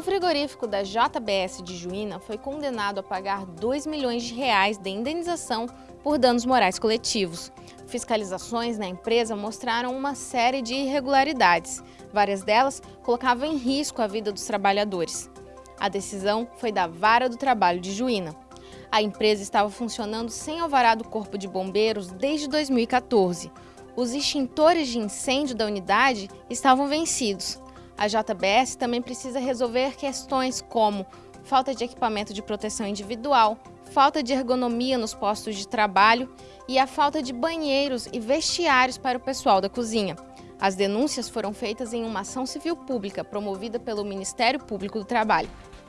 frigorífico da JBS de Juína foi condenado a pagar 2 milhões de reais de indenização por danos morais coletivos. Fiscalizações na empresa mostraram uma série de irregularidades. Várias delas colocavam em risco a vida dos trabalhadores. A decisão foi da Vara do Trabalho de Juína. A empresa estava funcionando sem alvará do Corpo de Bombeiros desde 2014. Os extintores de incêndio da unidade estavam vencidos. A JBS também precisa resolver questões como falta de equipamento de proteção individual, falta de ergonomia nos postos de trabalho e a falta de banheiros e vestiários para o pessoal da cozinha. As denúncias foram feitas em uma ação civil pública promovida pelo Ministério Público do Trabalho.